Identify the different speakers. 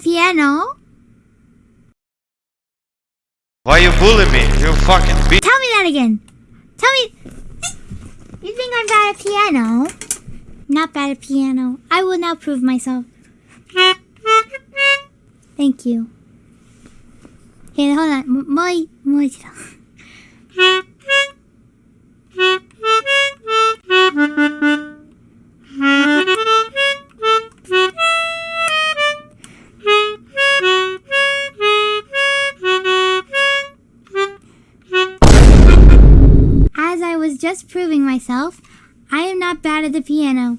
Speaker 1: piano?
Speaker 2: Why you bullying me? You fucking bitch.
Speaker 1: Tell me that again. Tell me. You think I'm bad at piano? Not bad at piano. I will now prove myself. Thank you. Here, hold on. もう、もう一度。Was just proving myself, I am not bad at the piano.